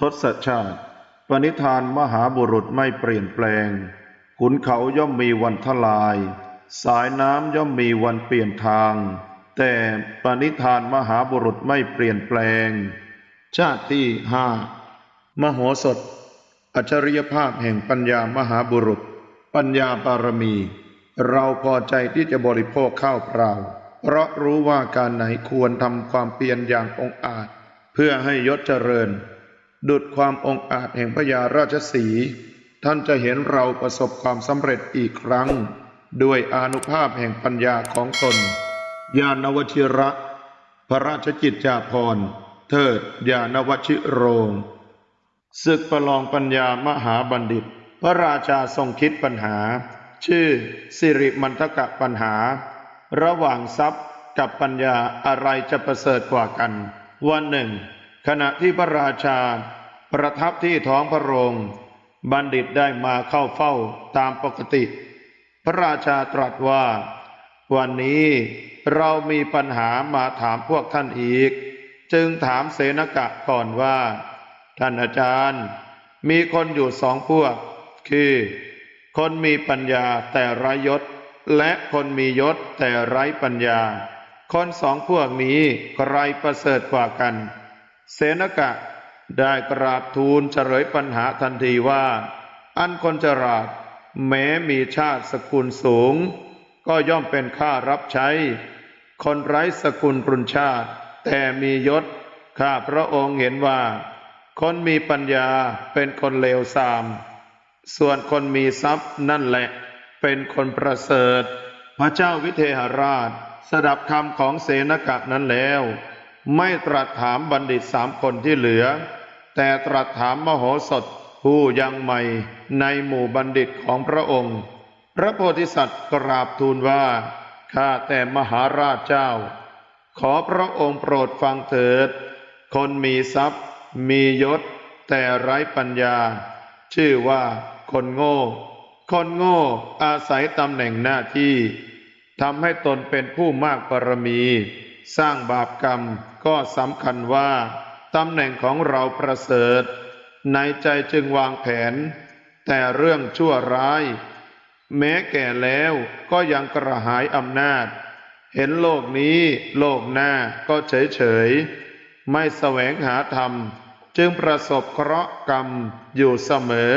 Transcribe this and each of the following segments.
ทศชาติ ปณิธานมหาบุรุษไม่เปลี่ยนแปลง ขุนเขาย่อมมีวันทลาย สายน้ำย่อมมีวันเปลี่ยนทาง แต่ปณิธานมหาบุรุษไม่เปลี่ยนแปลง ชาติที่ห้ามโหสถ อัจฉริยภาพแห่งปัญญามหาบุรุษ ปัญญาบารมี เราพอใจที่จะบริโภคข้าวเปล่า เพราะรู้ว่าการไหนควรทำความเพียรอย่างองอาจ เพื่อให้ยศเจริญ ดุดความองอาจแห่งพญาราชสี ท่านจะเห็นเราประสบความสำเร็จอีกครั้ง ด้วยอนุภาพแห่งปัญญาของตน ญาณวชิระ พระราชกิจจาภรณ์ เทิดญาณวชิโรงศึกประลองปัญญามหาบัณฑิต พระราชาทรงคิดปัญหา ชื่อสิริมันทกะปัญหา ระหว่างทรัพย์กับปัญญาอะไรจะประเสริฐกว่ากัน วันหนึ่ง ขณะที่พระราชาประทับที่ท้องพระโรง บัณฑิตได้มาเข้าเฝ้าตามปกติ พระราชาตรัสว่า วันนี้เรามีปัญหามาถามพวกท่านอีก จึงถามเสนกะก่อนว่า ท่านอาจารย์ มีคนอยู่สองพวก คือ คนมีปัญญาแต่ไร้ยศ และคนมียศแต่ไร้ปัญญา คนสองพวกนี้ใครประเสริฐกว่ากัน เสนกะได้กราบทูลเฉลยปัญหาทันทีว่า อันคนจราดแม้มีชาติสกุลสูง ก็ย่อมเป็นข้ารับใช้ คนไร้สกุลปรุนชาติ แต่มียศ ข้าพระองค์เห็นว่า คนมีปัญญาเป็นคนเลวทราม ส่วนคนมีทรัพย์นั่นแหละ เป็นคนประเสริฐ พระเจ้าวิเทหราช สดับคำของเสนกะนั้นแล้ว ไม่ตรัสถามบัณฑิตสามคนที่เหลือ แต่ตรัสถามมโหสถผู้ยังใหม่ในหมู่บัณฑิตของพระองค์ พระโพธิสัตว์กราบทูลว่า ข้าแต่มหาราชเจ้า ขอพระองค์โปรดฟังเถิด คนมีทรัพย์ มียศ แต่ไร้ปัญญา ชื่อว่าคนโง่ คนโง่อาศัยตำแหน่งหน้าที่ทำให้ตนเป็นผู้มากบารมี สร้างบาปกรรมก็สำคัญว่าตำแหน่งของเราประเสริฐ ในใจจึงวางแผน แต่เรื่องชั่วร้าย แม้แก่แล้วก็ยังกระหายอำนาจ เห็นโลกนี้โลกหน้าก็เฉยเฉยไม่แสวงหาธรรม จึงประสบเคราะห์กรรมอยู่เสมอ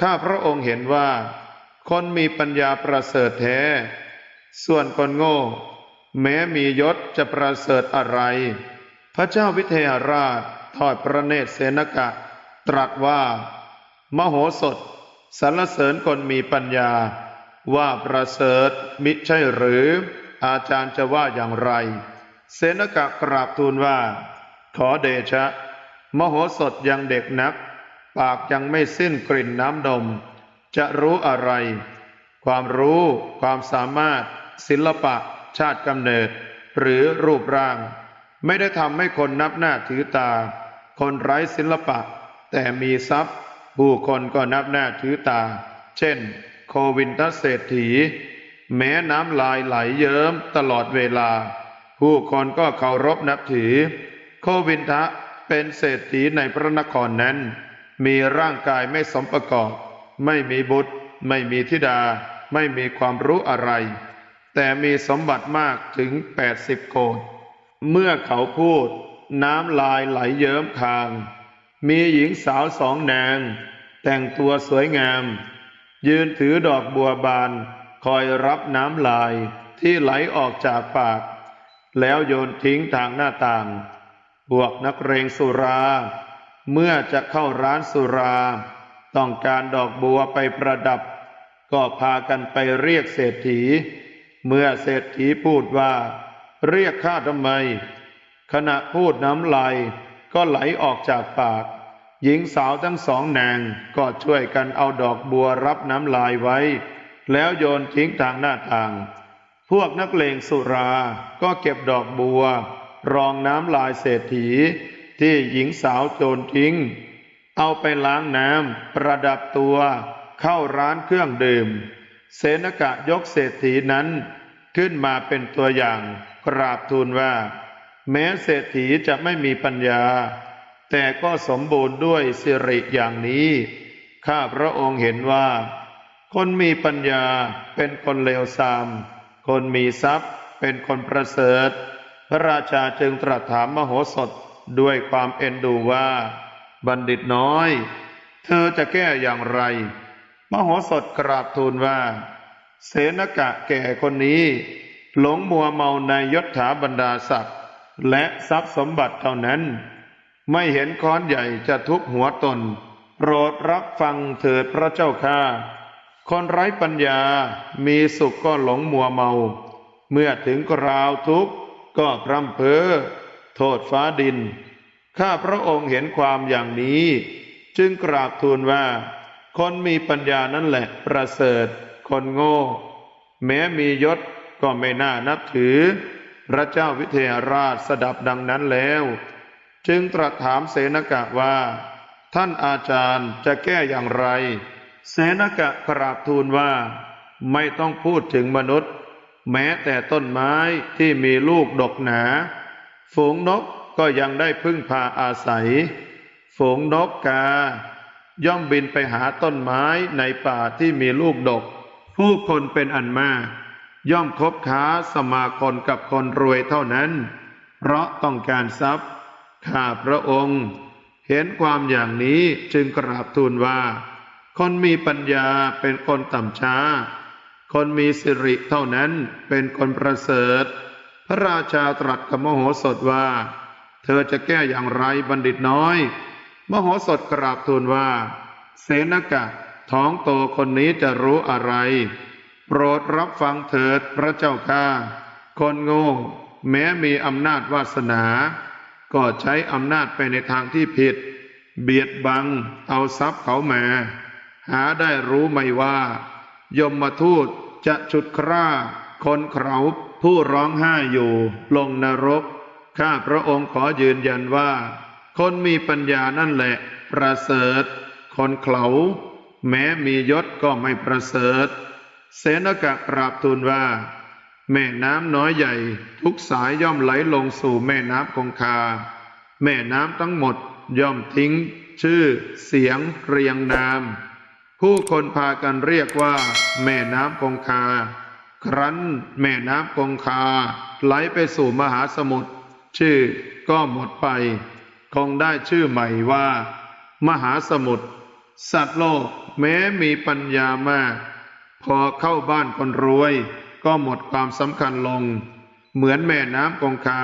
ข้าพระองค์เห็นว่า คนมีปัญญาประเสริฐแท้ ส่วนคนโง่ แม้มียศจะประเสริฐอะไร พระเจ้าวิเทหราชทอดพระเนตรเสนกะ ตรัสว่า มโหสถสรรเสริญคนมีปัญญา ว่าประเสริฐมิใช่หรือ อาจารย์จะว่าอย่างไร เสนกะกราบทูลว่า ขอเดชะ มโหสถยังเด็กนัก ปากยังไม่สิ้นกลิ่นน้ำดมจะรู้อะไร ความรู้ ความสามารถ ศิลปะ ชาติกำเนิด หรือรูปร่าง ไม่ได้ทำให้คนนับหน้าถือตา คนไร้ศิลปะ แต่มีทรัพย์ ผู้คนก็นับหน้าถือตา เช่น โควินทเศรษฐี แม้น้ำลายไหลเยิ้มตลอดเวลา ผู้คนก็เคารพนับถือ โควินทะเป็นเศรษฐีในพระนครนั้น มีร่างกายไม่สมประกอบ ไม่มีบุตร ไม่มีธิดา ไม่มีความรู้อะไร แต่มีสมบัติมากถึง80โกดเมื่อเขาพูด น้ำลายไหลเยิ้มคาง มีหญิงสาวสองนาง แต่งตัวสวยงาม ยืนถือดอกบัวบาน คอยรับน้ำลายที่ไหลออกจากปาก แล้วโยนทิ้งทางหน้าต่าง พวกนักเรงสุรา เมื่อจะเข้าร้านสุรา ต้องการดอกบัวไปประดับ ก็พากันไปเรียกเศรษฐี เมื่อเศรษฐีพูดว่า เรียกข้าทำไม ขณะพูดน้ำลายก็ไหลออกจากปาก หญิงสาวทั้งสองนางก็ช่วยกันเอาดอกบัวรับน้ำลายไว้ แล้วโยนทิ้งทางหน้าต่าง พวกนักเลงสุราก็เก็บดอกบัว รองน้ำลายเศรษฐี ที่หญิงสาวโจรทิ้ง เอาไปล้างน้ำประดับตัว เข้าร้านเครื่องดื่ม เสนกะยกเศรษฐีนั้นขึ้นมาเป็นตัวอย่างกราบทูลว่า แม้เศรษฐีจะไม่มีปัญญา แต่ก็สมบูรณ์ด้วยสิริอย่างนี้ ข้าพระองค์เห็นว่า คนมีปัญญาเป็นคนเลวทราม คนมีทรัพย์เป็นคนประเสริฐ พระราชาจึงตรัสถามมโหสถด้วยความเอ็นดูว่า บัณฑิตน้อย เธอจะแก้อย่างไร มโหสถกราบทูลว่า เสนกะแก่คนนี้ หลงมัวเมาในยศถาบรรดาศักดิ์และทรัพย์สมบัติเท่านั้น ไม่เห็นค้อนใหญ่จะทุบหัวตน โปรดรับฟังเถิดพระเจ้าข้าคนไร้ปัญญามีสุขก็หลงมัวเมา เมื่อถึงคราวทุกข์ก็พร่ำเพ้อโทษฟ้าดิน ข้าพระองค์เห็นความอย่างนี้ จึงกราบทูลว่า คนมีปัญญานั่นแหละประเสริฐ คนโง่ แม้มียศก็ไม่น่านับถือ พระเจ้าวิเทหราชสดับดังนั้นแล้ว จึงตรัสถามเสนกะว่า ท่านอาจารย์จะแก้อย่างไร เสนกะกราบทูลว่า ไม่ต้องพูดถึงมนุษย์ แม้แต่ต้นไม้ที่มีลูกดกหนา ฝูงนกก็ยังได้พึ่งพาอาศัย ฝูงนกกา ย่อมบินไปหาต้นไม้ในป่าที่มีลูกดก ผู้คนเป็นอันมาก ย่อมคบค้าสมาคมกับคนรวยเท่านั้น เพราะต้องการทรัพย์ ข้าพระองค์ เห็นความอย่างนี้จึงกราบทูลว่า คนมีปัญญาเป็นคนต่ำช้า คนมีสิริเท่านั้นเป็นคนประเสริฐ พระราชาตรัสกับมโหสถว่า เธอจะแก้อย่างไรบัณฑิตน้อย มโหสถกราบทูลว่า เสนกะท้องโตคนนี้จะรู้อะไร โปรดรับฟังเถิดพระเจ้าข้าคนโง่แม้มีอำนาจวาสนา ก็ใช้อำนาจไปในทางที่ผิด เบียดบังเอาทรัพย์เขามา หาได้รู้ไหมว่า ยมมาทูตจะฉุดคร่า คนเขาผู้ร้องไห้อยู่ ลงนรก ข้าพระองค์ขอยืนยันว่า คนมีปัญญานั่นแหละ ประเสริฐ คนเขาแม้มียศก็ไม่ประเสริฐ เสนกะกราบทูลว่า แม่น้ำน้อยใหญ่ ทุกสายย่อมไหลลงสู่แม่น้ำคงคา แม่น้ำทั้งหมดย่อมทิ้ง ชื่อ เสียง เรียงนาม ผู้คนพากันเรียกว่า แม่น้ำคงคา ครั้นแม่น้ำคงคา ไหลไปสู่มหาสมุทรชื่อก็หมดไป คงได้ชื่อใหม่ว่า มหาสมุทรสัตว์โลกแม้มีปัญญามาก พอเข้าบ้านคนรวย ก็หมดความสำคัญลง เหมือนแม่น้ำคงคา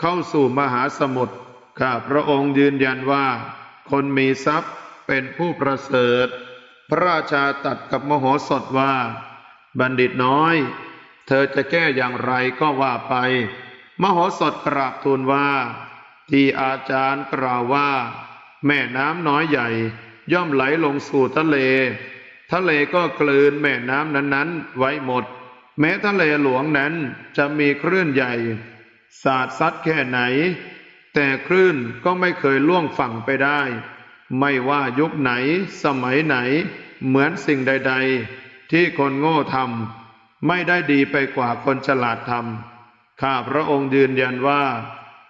เข้าสู่มหาสมุทรข้าพระองค์ยืนยันว่า คนมีทรัพย์เป็นผู้ประเสริฐ พระราชาตัดกับมโหสถว่า บัณฑิตน้อย เธอจะแก้อย่างไรก็ว่าไป มโหสถกราบทูลว่า ที่อาจารย์กล่าวว่า แม่น้ำน้อยใหญ่ ย่อมไหลลงสู่ทะเล ทะเลก็กลืนแม่น้ำนั้นๆ ไว้หมด แม้ทะเลหลวงนั้นจะมีคลื่นใหญ่ สาดซัดแค่ไหน แต่คลื่นก็ไม่เคยล่วงฝั่งไปได้ ไม่ว่ายุคไหน สมัยไหน เหมือนสิ่งใด ๆ ที่คนโง่ทำไม่ได้ดีไปกว่าคนฉลาดทำข้าพระองค์ยืนยันว่า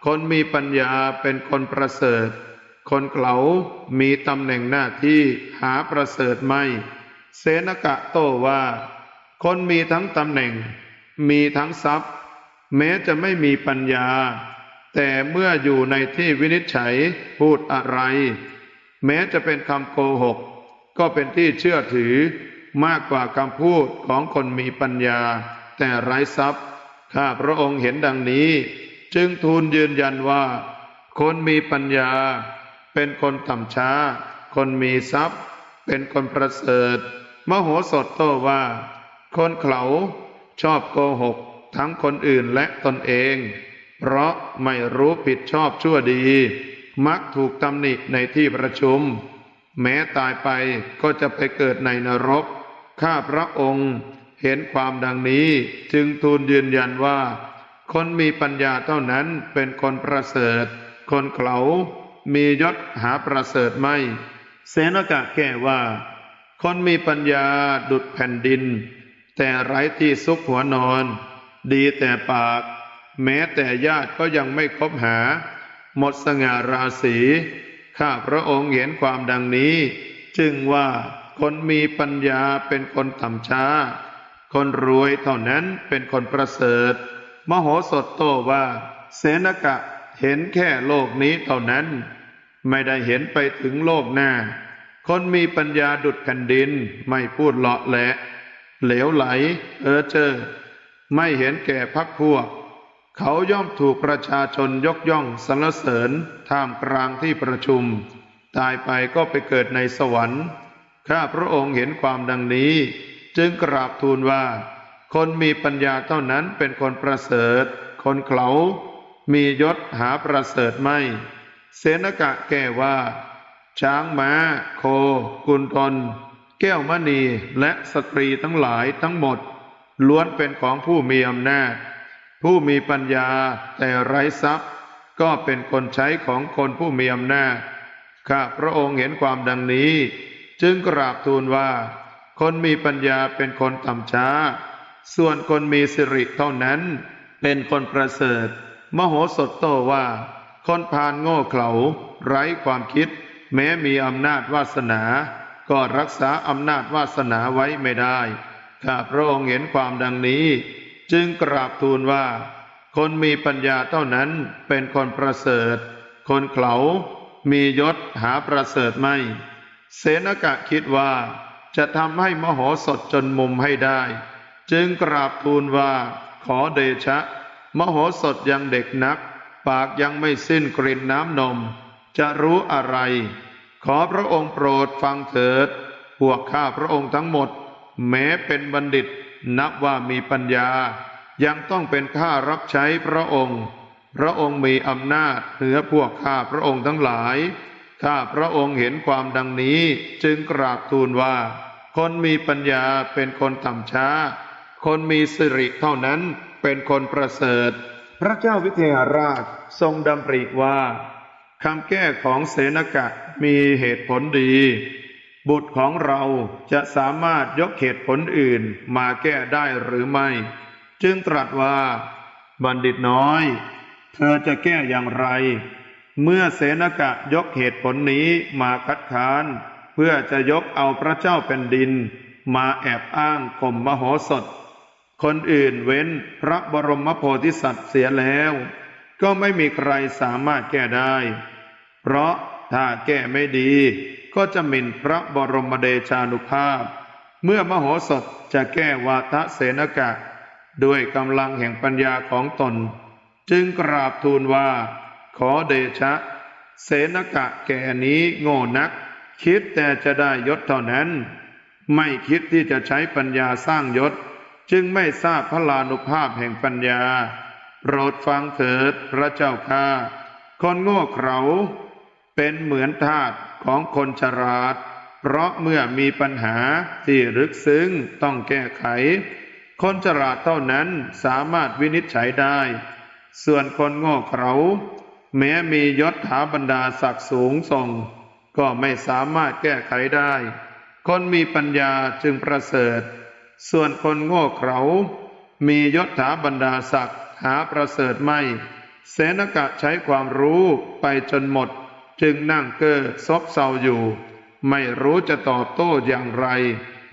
คนมีปัญญาเป็นคนประเสริฐ คนเกลามีตำแหน่งหน้าที่หาประเสริฐไม่ เสนกะโตว่า คนมีทั้งตำแหน่ง มีทั้งทรัพย์ แม้จะไม่มีปัญญา แต่เมื่ออยู่ในที่วินิจฉัยพูดอะไร แม้จะเป็นคำโกหก ก็เป็นที่เชื่อถือมากกว่าคำพูดของคนมีปัญญา แต่ไร้ทรัพย์ข้าพระองค์เห็นดังนี้ จึงทูลยืนยันว่า คนมีปัญญา เป็นคนต่ำช้า คนมีทรัพย์ เป็นคนประเสริฐ มโหสถโตว่า คนเขาชอบโกหก ทั้งคนอื่นและตนเอง เพราะไม่รู้ผิดชอบชั่วดี มักถูกตำหนิในที่ประชุม แม้ตายไปก็จะไปเกิดในนรก ข้าพระองค์เห็นความดังนี้จึงทูลยืนยันว่า คนมีปัญญาเท่านั้นเป็นคนประเสริฐ คนเขามียศหาประเสริฐไม่ เสนกะแก้ว่า คนมีปัญญาดุดแผ่นดิน แต่ไร้ที่ซุกหัวนอน ดีแต่ปาก แม้แต่ญาติก็ยังไม่คบหา หมดสง่าราศีข้าพระองค์เห็นความดังนี้ จึงว่าคนมีปัญญาเป็นคนต่ำช้า คนรวยเท่านั้นเป็นคนประเสริฐ มโหสถโตว่า เสนกะเห็นแค่โลกนี้เท่านั้น ไม่ได้เห็นไปถึงโลกหน้า คนมีปัญญาดุดแผ่นดิน ไม่พูดเลาะแหละ เหลวไหล เออเจอ ไม่เห็นแก่พักพวก เขาย่อมถูกประชาชนยกย่องสรรเสริญท่ามกลางที่ประชุม ตายไปก็ไปเกิดในสวรรค์ ข้าพระองค์เห็นความดังนี้ จึงกราบทูลว่า คนมีปัญญาเท่านั้นเป็นคนประเสริฐ คนเขามียศหาประเสริฐไม่ เสนกะแก้ว่า ช้างม้า โค กุนทน แก้วมณีและสตรีทั้งหลายทั้งหมด ล้วนเป็นของผู้มีอำนาจ ผู้มีปัญญาแต่ไร้ทรัพย์ ก็เป็นคนใช้ของคนผู้มีอำนาจ ข้าพระองค์เห็นความดังนี้ จึงกราบทูลว่า คนมีปัญญาเป็นคนต่ำช้า ส่วนคนมีสิริเท่านั้น เป็นคนประเสริฐ มโหสถโตว่า คนพาลโง่เขลาไร้ความคิด แม้มีอำนาจวาสนา ก็รักษาอำนาจวาสนาไว้ไม่ได้ข้าพระองค์เห็นความดังนี้ จึงกราบทูลว่า คนมีปัญญาเท่านั้นเป็นคนประเสริฐ คนเขลามียศหาประเสริฐไม่ เสนกะคิดว่าจะทำให้มโหสถจนมุมให้ได้ จึงกราบทูลว่าขอเดชะ มโหสถยังเด็กนัก ปากยังไม่สิ้นกลิ่นน้ำนม จะรู้อะไร ขอพระองค์โปรดฟังเถิด พวกข้าพระองค์ทั้งหมด แม้เป็นบัณฑิต นับว่ามีปัญญา ยังต้องเป็นข้ารับใช้พระองค์ พระองค์มีอำนาจเหนือพวกข้าพระองค์ทั้งหลาย ข้าพระองค์เห็นความดังนี้จึงกราบทูลว่า คนมีปัญญาเป็นคนต่ำช้า คนมีสิริเท่านั้นเป็นคนประเสริฐ พระเจ้าวิเทหราชทรงดำริว่าคำแก้ของเสนกะมีเหตุผลดี บุตรของเราจะสามารถยกเหตุผลอื่นมาแก้ได้หรือไม่ จึงตรัสว่า บัณฑิตน้อย เธอจะแก้อย่างไร เมื่อเสนกะยกเหตุผลนี้มาคัดค้าน เพื่อจะยกเอาพระเจ้าแผ่นดิน มาแอบอ้างข่มมโหสถ คนอื่นเว้นพระบรมโพธิสัตว์เสียแล้ว ก็ไม่มีใครสามารถแก้ได้ เพราะถ้าแก้ไม่ดี ก็จะหมิ่นพระบรมเดชานุภาพ เมื่อมโหสถจะแก้วาทะเสนกะ ด้วยกำลังแห่งปัญญาของตน จึงกราบทูลว่า ขอเดชะ เสนกะแก่นี้โง่นัก คิดแต่จะได้ยศเท่านั้น ไม่คิดที่จะใช้ปัญญาสร้างยศ จึงไม่ทราบพระลานุภาพแห่งปัญญา โปรดฟังเถิดพระเจ้าข้าคนโง่เขลาเป็นเหมือนทาสของคนฉลาด เพราะเมื่อมีปัญหาที่ลึกซึ้งต้องแก้ไข คนฉลาดเท่านั้นสามารถวินิจฉัยได้ ส่วนคนโง่เขลาแม้มียศถาบรรดาศักดิ์สูงส่ง ก็ไม่สามารถแก้ไขได้ คนมีปัญญาจึงประเสริฐ ส่วนคนโง่เขลามียศถาบรรดาศักดิ์หาประเสริฐไม่ เสนกะใช้ความรู้ไปจนหมด จึงนั่งเก้อซบเซาอยู่ ไม่รู้จะตอบโต้อย่างไร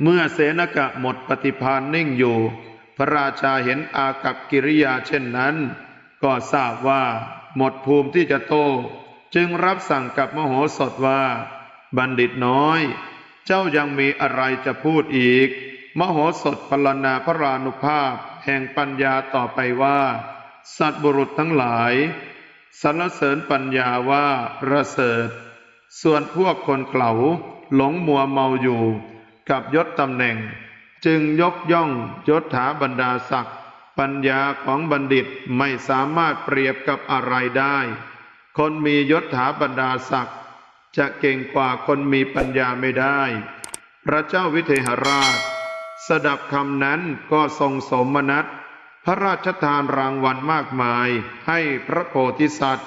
เมื่อเสนกะหมดปฏิภาณนิ่งอยู่ พระราชาเห็นอากับกิริยาเช่นนั้น ก็ทราบว่า หมดภูมิที่จะโต้จึงรับสั่งกับมโหสถว่า บัณฑิตน้อย เจ้ายังมีอะไรจะพูดอีก มโหสถพรรณนาพระรานุภาพ แห่งปัญญาต่อไปว่า สัตว์บุรุษทั้งหลายสรรเสริญปัญญาว่าประเสริฐ ส่วนพวกคนเขลาหลงมัวเมาอยู่ กับยศตำแหน่ง จึงยกย่องยศถาบรรดาศักดิ์ปัญญาของบัณฑิตไม่สามารถเปรียบกับอะไรได้ คนมียศถาบรรดาศักดิ์จะเก่งกว่าคนมีปัญญาไม่ได้ พระเจ้าวิเทหราช สดับคำนั้นก็ทรงสมนัตพระราชทานรางวัลมากมายให้พระโพธิสัตว์